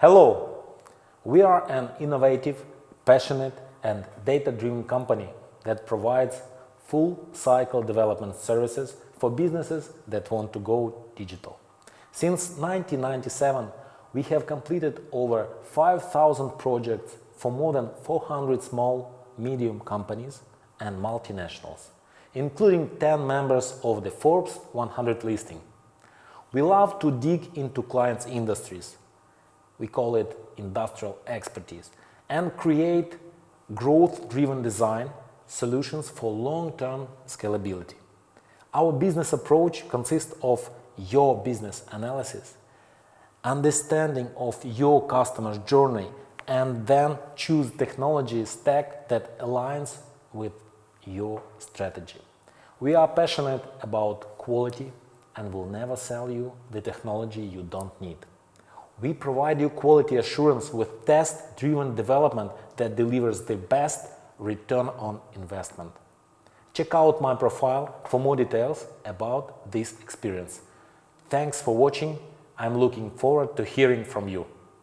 Hello! We are an innovative, passionate and data-driven company that provides full cycle development services for businesses that want to go digital. Since 1997, we have completed over 5,000 projects for more than 400 small, medium companies and multinationals, including 10 members of the Forbes 100 listing. We love to dig into clients' industries, we call it industrial expertise, and create growth-driven design solutions for long-term scalability. Our business approach consists of your business analysis, understanding of your customer's journey, and then choose technology stack that aligns with your strategy. We are passionate about quality and will never sell you the technology you don't need. We provide you quality assurance with test-driven development that delivers the best return on investment. Check out my profile for more details about this experience. Thanks for watching. I'm looking forward to hearing from you.